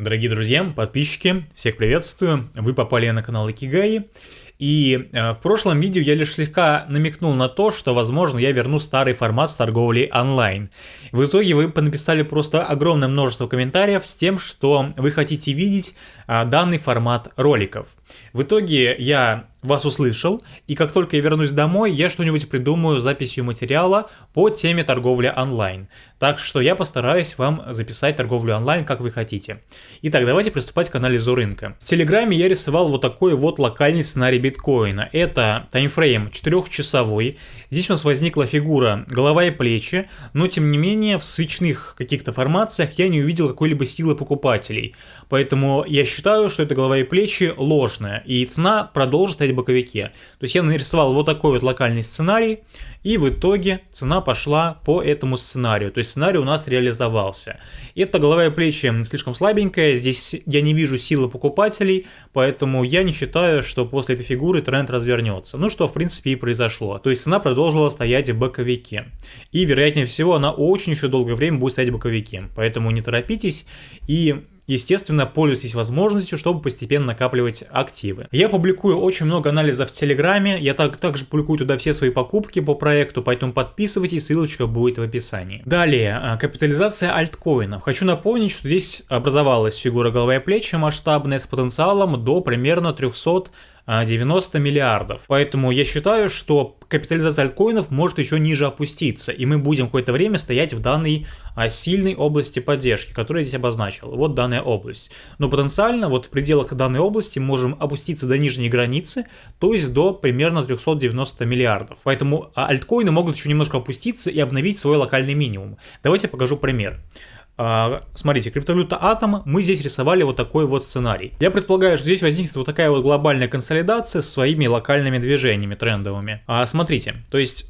Дорогие друзья, подписчики, всех приветствую. Вы попали на канал Икигай. И э, в прошлом видео я лишь слегка намекнул на то, что, возможно, я верну старый формат с торговлей онлайн. В итоге вы написали просто огромное множество комментариев с тем, что вы хотите видеть э, данный формат роликов. В итоге я вас услышал, и как только я вернусь домой, я что-нибудь придумаю записью материала по теме торговли онлайн. Так что я постараюсь вам записать торговлю онлайн, как вы хотите. Итак, давайте приступать к анализу рынка. В Телеграме я рисовал вот такой вот локальный сценарий биткоина. Это таймфрейм 4-часовой. Здесь у нас возникла фигура голова и плечи, но тем не менее в свечных каких-то формациях я не увидел какой-либо силы покупателей. Поэтому я считаю, что это голова и плечи ложная, и цена продолжит в боковике. То есть я нарисовал вот такой вот локальный сценарий, и в итоге цена пошла по этому сценарию. То есть сценарий у нас реализовался. Это голова и плечи слишком слабенькая, здесь я не вижу силы покупателей, поэтому я не считаю, что после этой фигуры тренд развернется. Ну что в принципе и произошло. То есть цена продолжила стоять в боковике. И вероятнее всего она очень еще долгое время будет стоять в боковике. Поэтому не торопитесь и Естественно, пользуйтесь возможностью, чтобы постепенно накапливать активы. Я публикую очень много анализов в Телеграме, я так, также публикую туда все свои покупки по проекту, поэтому подписывайтесь, ссылочка будет в описании. Далее, а, капитализация альткоинов. Хочу напомнить, что здесь образовалась фигура головы и плечи масштабная с потенциалом до примерно 300 90 миллиардов. Поэтому я считаю, что капитализация альткоинов может еще ниже опуститься, и мы будем какое-то время стоять в данной а, сильной области поддержки, которую я здесь обозначил. Вот данная область. Но потенциально вот в пределах данной области можем опуститься до нижней границы, то есть до примерно 390 миллиардов. Поэтому а, альткоины могут еще немножко опуститься и обновить свой локальный минимум. Давайте я покажу пример. А, смотрите, криптовалюта Атом, мы здесь рисовали вот такой вот сценарий. Я предполагаю, что здесь возникнет вот такая вот глобальная консолидация с своими локальными движениями трендовыми. А, смотрите, то есть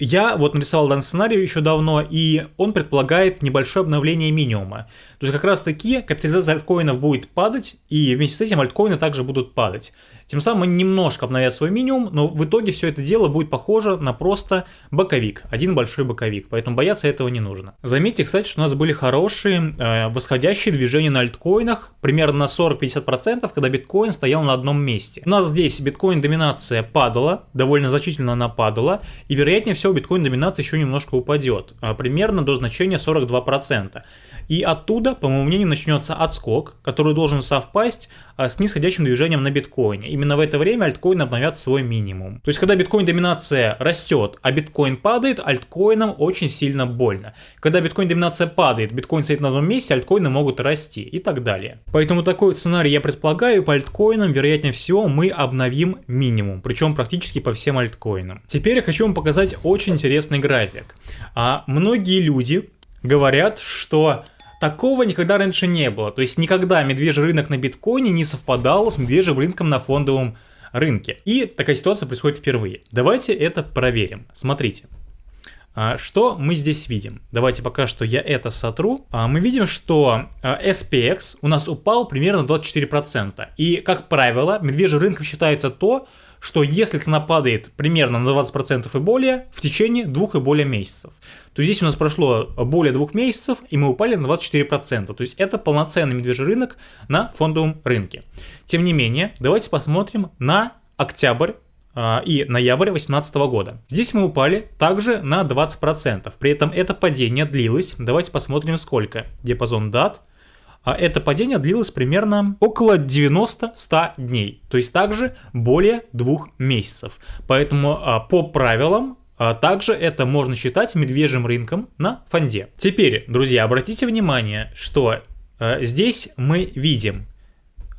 я вот нарисовал данный сценарий еще давно, и он предполагает небольшое обновление минимума. То есть как раз таки капитализация альткоинов будет падать, и вместе с этим альткоины также будут падать. Тем самым они немножко обновят свой минимум, но в итоге все это дело будет похоже на просто боковик, один большой боковик, поэтому бояться этого не нужно. Заметьте, кстати, что у нас были хорошие э, восходящие движения на альткоинах, примерно на 40-50%, когда биткоин стоял на одном месте. У нас здесь биткоин доминация падала, довольно значительно она падала, и вероятнее всего биткоин доминация еще немножко упадет, э, примерно до значения 42%. И оттуда, по моему мнению, начнется отскок, который должен совпасть а, с нисходящим движением на биткоине. Именно в это время альткоин обновят свой минимум. То есть, когда биткоин доминация растет, а биткоин падает, альткоинам очень сильно больно. Когда биткоин доминация падает, биткоин стоит на одном месте, альткоины могут расти и так далее. Поэтому такой сценарий я предполагаю, по альткоинам, вероятнее всего, мы обновим минимум, причем практически по всем альткоинам. Теперь я хочу вам показать очень интересный график. А многие люди говорят, что Такого никогда раньше не было, то есть никогда медвежий рынок на биткоине не совпадал с медвежьим рынком на фондовом рынке. И такая ситуация происходит впервые. Давайте это проверим. Смотрите. А, что мы здесь видим? Давайте пока что я это сотру. А, мы видим, что а, SPX у нас упал примерно 24%. И, как правило, медвежьим рынком считается то, что если цена падает примерно на 20% и более в течение двух и более месяцев, то здесь у нас прошло более двух месяцев, и мы упали на 24%. То есть это полноценный медвежий рынок на фондовом рынке. Тем не менее, давайте посмотрим на октябрь а, и ноябрь 2018 года. Здесь мы упали также на 20%. При этом это падение длилось, давайте посмотрим сколько. Диапазон дат а это падение длилось примерно около 90-100 дней, то есть также более двух месяцев. Поэтому а, по правилам а также это можно считать медвежьим рынком на фонде. Теперь, друзья, обратите внимание, что э, здесь мы видим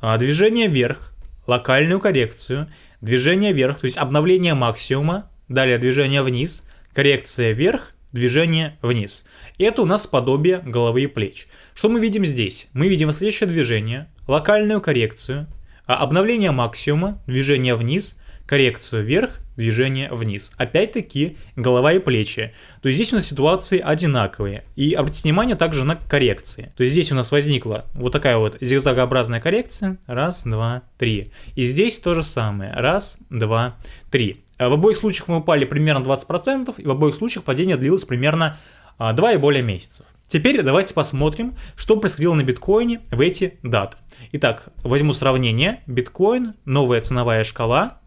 э, движение вверх, локальную коррекцию, движение вверх, то есть обновление максимума, далее движение вниз, коррекция вверх, движение вниз. Это у нас подобие головы и плеч. Что мы видим здесь? Мы видим следующее движение, локальную коррекцию, а обновление максимума, движение вниз, коррекцию вверх, движение вниз. Опять-таки голова и плечи. То есть здесь у нас ситуации одинаковые. И обратите внимание также на коррекции. То есть здесь у нас возникла вот такая вот зигзагообразная коррекция. Раз, два, три. И здесь то же самое. Раз, два, три. В обоих случаях мы упали примерно 20%, и в обоих случаях падение длилось примерно а, 2 и более месяцев. Теперь давайте посмотрим, что происходило на биткоине в эти даты. Итак, возьму сравнение. Биткоин, новая ценовая шкала.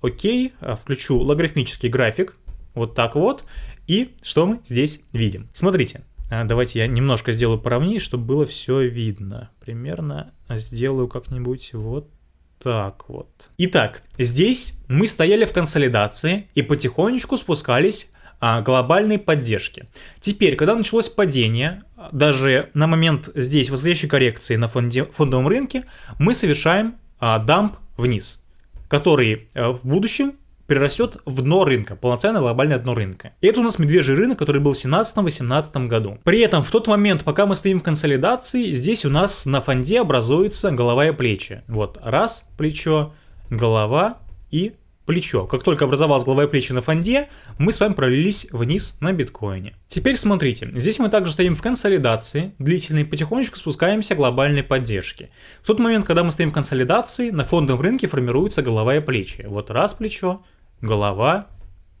Окей, а, включу логарифмический график. Вот так вот. И что мы здесь видим? Смотрите, а, давайте я немножко сделаю поровнее, чтобы было все видно. Примерно сделаю как-нибудь вот так вот. Итак, здесь мы стояли в консолидации и потихонечку спускались а, глобальной поддержки. Теперь, когда началось падение, даже на момент здесь восходящей коррекции на фонде, фондовом рынке, мы совершаем а, дамп вниз, который а, в будущем перерастет в дно рынка, полноценное глобальное дно рынка. И это у нас медвежий рынок, который был в 17-18 году. При этом в тот момент, пока мы стоим в консолидации, здесь у нас на фонде образуется голова и плечи. Вот раз плечо, голова и плечо. Как только образовалась голова и плечи на фонде, мы с вами пролились вниз на биткоине. Теперь смотрите, здесь мы также стоим в консолидации, длительной, потихонечку спускаемся к глобальной поддержке. В тот момент, когда мы стоим в консолидации, на фондовом рынке формируется голова и плечи. Вот раз плечо, голова,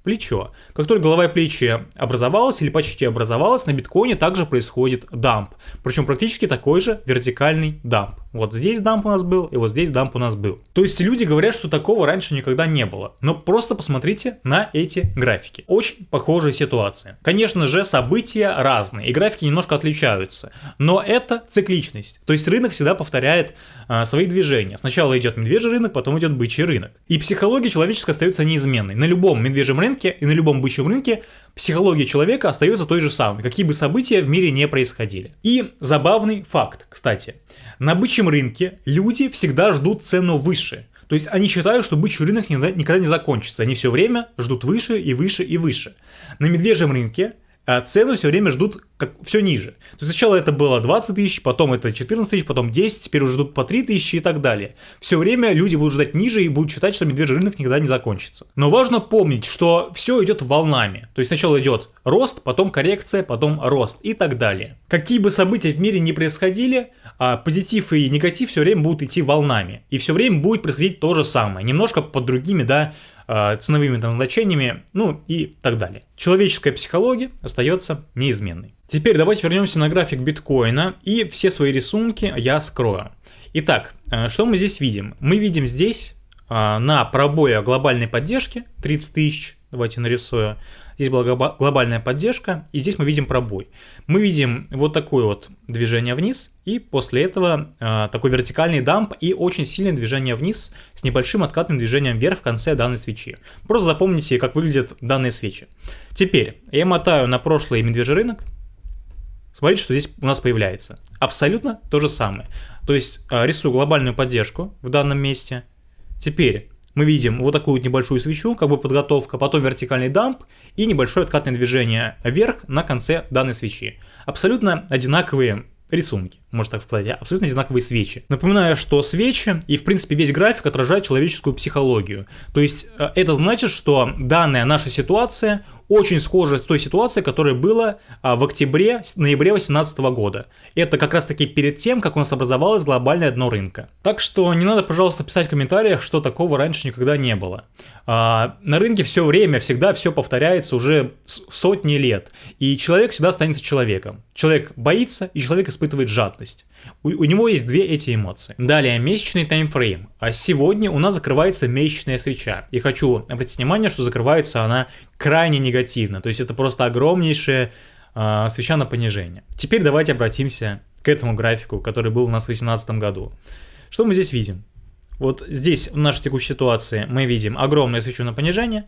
плечо. Как только голова и плечи образовалась или почти образовалась, на биткоине также происходит дамп. Причем практически такой же вертикальный дамп. Вот здесь дамп у нас был, и вот здесь дамп у нас был. То есть люди говорят, что такого раньше никогда не было. Но просто посмотрите на эти графики. Очень похожая ситуация. Конечно же, события разные, и графики немножко отличаются. Но это цикличность. То есть рынок всегда повторяет а, свои движения. Сначала идет медвежий рынок, потом идет бычий рынок. И психология человеческая остается неизменной. На любом медвежьем рынке и на любом бычьем рынке психология человека остается той же самой, какие бы события в мире не происходили. И забавный факт, кстати. На бычьем рынке люди всегда ждут цену выше. То есть они считают, что бычий рынок никогда не закончится. Они все время ждут выше и выше и выше. На медвежьем рынке а цену все время ждут как все ниже. То есть сначала это было 20 тысяч, потом это 14 тысяч, потом 10, теперь уже ждут по 3 тысячи и так далее. Все время люди будут ждать ниже и будут считать, что медвежий рынок никогда не закончится. Но важно помнить, что все идет волнами. То есть сначала идет рост, потом коррекция, потом рост и так далее. Какие бы события в мире не происходили, позитив и негатив все время будут идти волнами. И все время будет происходить то же самое. Немножко под другими, да, а, ценовыми там значениями, ну и так далее. Человеческая психология остается неизменной. Теперь давайте вернемся на график биткоина и все свои рисунки я скрою. Итак, э, что мы здесь видим? Мы видим здесь а, на пробое глобальной поддержки 30 тысяч, давайте нарисую, здесь была глобальная поддержка, и здесь мы видим пробой. Мы видим вот такое вот движение вниз, и после этого э, такой вертикальный дамп и очень сильное движение вниз с небольшим откатным движением вверх в конце данной свечи. Просто запомните, как выглядят данные свечи. Теперь я мотаю на прошлый медвежий рынок, Смотрите, что здесь у нас появляется. Абсолютно то же самое. То есть э, рисую глобальную поддержку в данном месте. Теперь мы видим вот такую вот небольшую свечу, как бы подготовка, потом вертикальный дамп и небольшое откатное движение вверх на конце данной свечи. Абсолютно одинаковые рисунки, можно так сказать, абсолютно одинаковые свечи. Напоминаю, что свечи и в принципе весь график отражает человеческую психологию. То есть э, это значит, что данная наша ситуация очень схожа с той ситуацией, которая была а, в октябре-ноябре 2018 года. Это как раз таки перед тем, как у нас образовалось глобальное дно рынка. Так что не надо, пожалуйста, писать в комментариях, что такого раньше никогда не было. А, на рынке все время, всегда все повторяется уже сотни лет. И человек всегда останется человеком. Человек боится, и человек испытывает жадность. У, у него есть две эти эмоции. Далее, месячный таймфрейм. А сегодня у нас закрывается месячная свеча. И хочу обратить внимание, что закрывается она крайне негативно. То есть это просто огромнейшая э, свеча на понижение. Теперь давайте обратимся к этому графику, который был у нас в 2018 году. Что мы здесь видим? Вот здесь в нашей текущей ситуации мы видим огромную свечу на понижение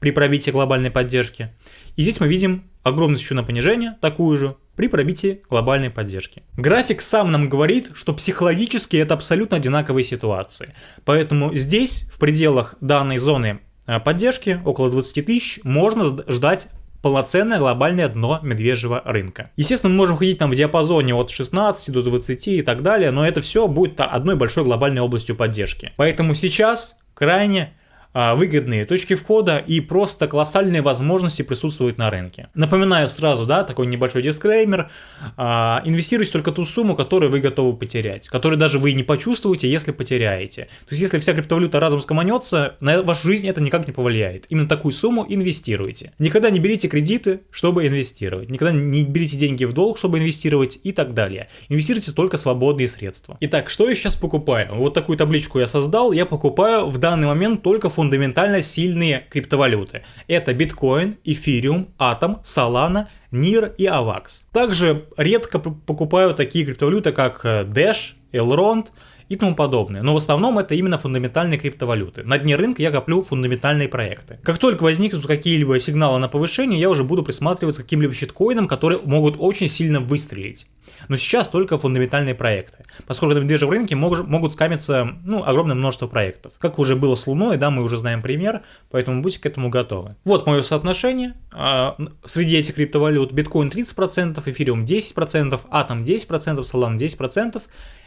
при пробитии глобальной поддержки. И здесь мы видим огромную свечу на понижение, такую же, при пробитии глобальной поддержки. График сам нам говорит, что психологически это абсолютно одинаковые ситуации. Поэтому здесь, в пределах данной зоны поддержки, около 20 тысяч, можно ждать полноценное глобальное дно медвежьего рынка. Естественно, мы можем ходить там в диапазоне от 16 до 20 и так далее, но это все будет одной большой глобальной областью поддержки. Поэтому сейчас крайне выгодные точки входа и просто колоссальные возможности присутствуют на рынке. Напоминаю сразу, да, такой небольшой дисклеймер. А, инвестируйте только ту сумму, которую вы готовы потерять, которую даже вы не почувствуете, если потеряете. То есть, если вся криптовалюта разом скоманется, на вашу жизнь это никак не повлияет. Именно такую сумму инвестируйте. Никогда не берите кредиты, чтобы инвестировать. Никогда не берите деньги в долг, чтобы инвестировать и так далее. Инвестируйте только свободные средства. Итак, что я сейчас покупаю? Вот такую табличку я создал. Я покупаю в данный момент только фундаментально сильные криптовалюты. Это биткоин, эфириум, атом, солана, NIR и AVAX. Также редко покупаю такие криптовалюты, как э, Dash, Elrond, и тому подобное. Но в основном это именно фундаментальные криптовалюты. На дне рынка я коплю фундаментальные проекты. Как только возникнут какие-либо сигналы на повышение, я уже буду присматриваться к каким-либо щиткоинам, которые могут очень сильно выстрелить. Но сейчас только фундаментальные проекты, поскольку на медвежьем рынке мог, могут скамиться ну, огромное множество проектов. Как уже было с Луной, да, мы уже знаем пример, поэтому будьте к этому готовы. Вот мое соотношение. А, среди этих криптовалют биткоин 30%, эфириум 10%, атом 10%, солан 10%,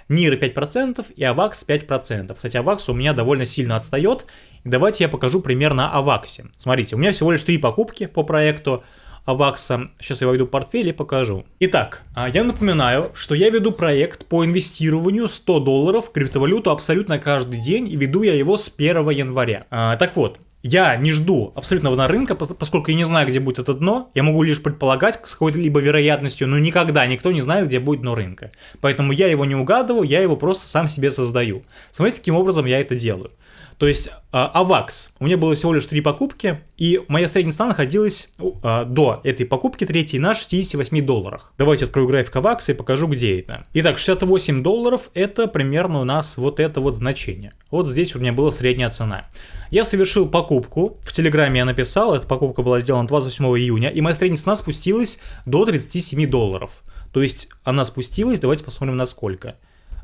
NIR 5% и AVAX 5%. Кстати, AVAX у меня довольно сильно отстает. Давайте я покажу пример на AVAX. Смотрите, у меня всего лишь 3 покупки по проекту AVAX. Сейчас я войду в портфель и покажу. Итак, а, я напоминаю, что я веду проект по инвестированию 100 долларов в криптовалюту абсолютно каждый день и веду я его с 1 января. А, так вот, я не жду абсолютного рынка, поскольку я не знаю, где будет это дно. Я могу лишь предполагать с какой-либо вероятностью, но никогда никто не знает, где будет дно рынка. Поэтому я его не угадываю, я его просто сам себе создаю. Смотрите, каким образом я это делаю. То есть AVAX, у меня было всего лишь три покупки, и моя средняя цена находилась а, до этой покупки третьей на 68 долларах. Давайте открою график AVAX и покажу, где это. Итак, 68 долларов это примерно у нас вот это вот значение. Вот здесь у меня была средняя цена. Я совершил покупку, в Телеграме я написал, эта покупка была сделана 28 июня, и моя средняя цена спустилась до 37 долларов. То есть она спустилась, давайте посмотрим на сколько.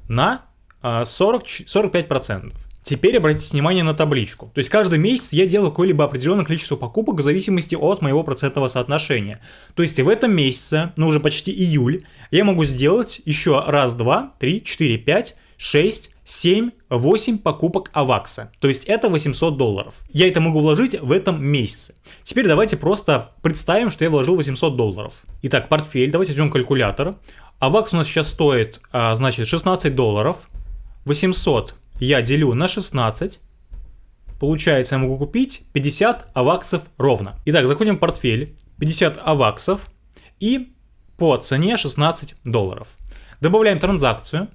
На 40, 45%. Теперь обратите внимание на табличку. То есть каждый месяц я делаю какое-либо определенное количество покупок в зависимости от моего процентного соотношения. То есть в этом месяце, ну уже почти июль, я могу сделать еще раз, два, три, четыре, пять, шесть, семь, восемь покупок Авакса. То есть это 800 долларов. Я это могу вложить в этом месяце. Теперь давайте просто представим, что я вложил 800 долларов. Итак, портфель, давайте возьмем калькулятор. Авакс у нас сейчас стоит, а, значит, 16 долларов. 800 я делю на 16, получается я могу купить 50 аваксов ровно. Итак, заходим в портфель, 50 аваксов и по цене 16 долларов. Добавляем транзакцию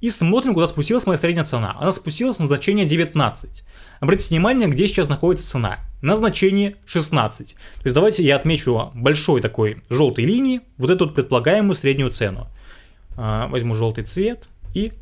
и смотрим, куда спустилась моя средняя цена. Она спустилась на значение 19. Обратите внимание, где сейчас находится цена. На значении 16. То есть давайте я отмечу большой такой желтой линии, вот эту предполагаемую среднюю цену. А, возьму желтый цвет и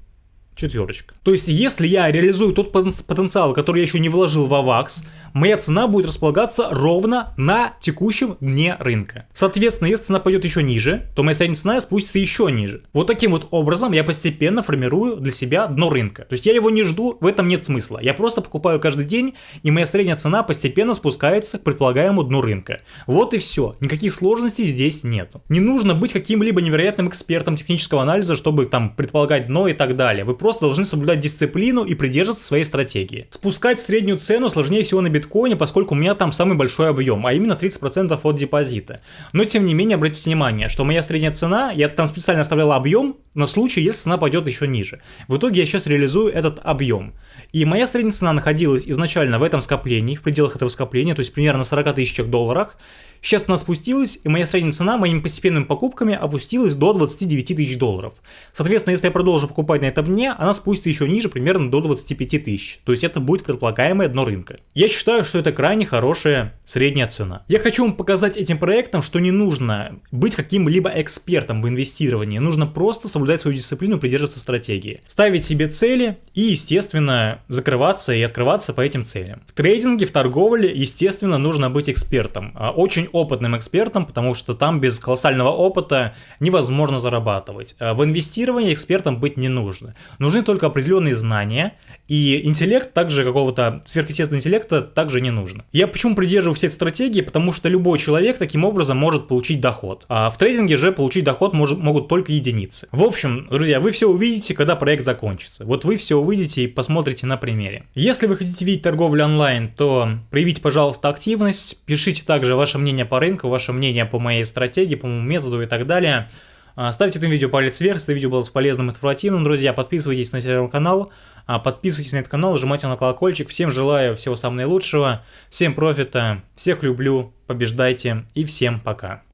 четверочка. То есть, если я реализую тот потенциал, который я еще не вложил в AVAX, моя цена будет располагаться ровно на текущем дне рынка. Соответственно, если цена пойдет еще ниже, то моя средняя цена спустится еще ниже. Вот таким вот образом я постепенно формирую для себя дно рынка. То есть я его не жду, в этом нет смысла. Я просто покупаю каждый день, и моя средняя цена постепенно спускается к предполагаемому дну рынка. Вот и все. Никаких сложностей здесь нет. Не нужно быть каким-либо невероятным экспертом технического анализа, чтобы там предполагать дно и так далее. Вы просто должны соблюдать дисциплину и придерживаться своей стратегии. Спускать среднюю цену сложнее всего на биткоине, поскольку у меня там самый большой объем, а именно 30% от депозита. Но тем не менее, обратите внимание, что моя средняя цена, я там специально оставлял объем на случай, если цена пойдет еще ниже. В итоге я сейчас реализую этот объем. И моя средняя цена находилась изначально в этом скоплении, в пределах этого скопления, то есть примерно на 40 тысячах долларах. Сейчас она спустилась, и моя средняя цена моими постепенными покупками опустилась до 29 тысяч долларов. Соответственно, если я продолжу покупать на этом дне, она спустится еще ниже, примерно до 25 тысяч. То есть это будет предполагаемое дно рынка. Я считаю, что это крайне хорошая средняя цена. Я хочу вам показать этим проектом, что не нужно быть каким-либо экспертом в инвестировании. Нужно просто соблюдать свою дисциплину придерживаться стратегии. Ставить себе цели и, естественно, закрываться и открываться по этим целям. В трейдинге, в торговле, естественно, нужно быть экспертом. А очень опытным экспертам, потому что там без колоссального опыта невозможно зарабатывать. А в инвестировании экспертам быть не нужно. Нужны только определенные знания, и интеллект, также какого-то сверхъестественного интеллекта, также не нужно. Я почему придерживаюсь этой стратегии? Потому что любой человек таким образом может получить доход. А в трейдинге же получить доход может, могут только единицы. В общем, друзья, вы все увидите, когда проект закончится. Вот вы все увидите и посмотрите на примере. Если вы хотите видеть торговлю онлайн, то проявите, пожалуйста, активность. Пишите также ваше мнение по рынку, ваше мнение по моей стратегии, по моему методу и так далее. А, ставьте этому видео палец вверх, если видео было полезным и информативным, друзья. Подписывайтесь на телеграм-канал, а, подписывайтесь на этот канал, нажимайте на колокольчик. Всем желаю всего самого наилучшего, всем профита, всех люблю, побеждайте и всем пока.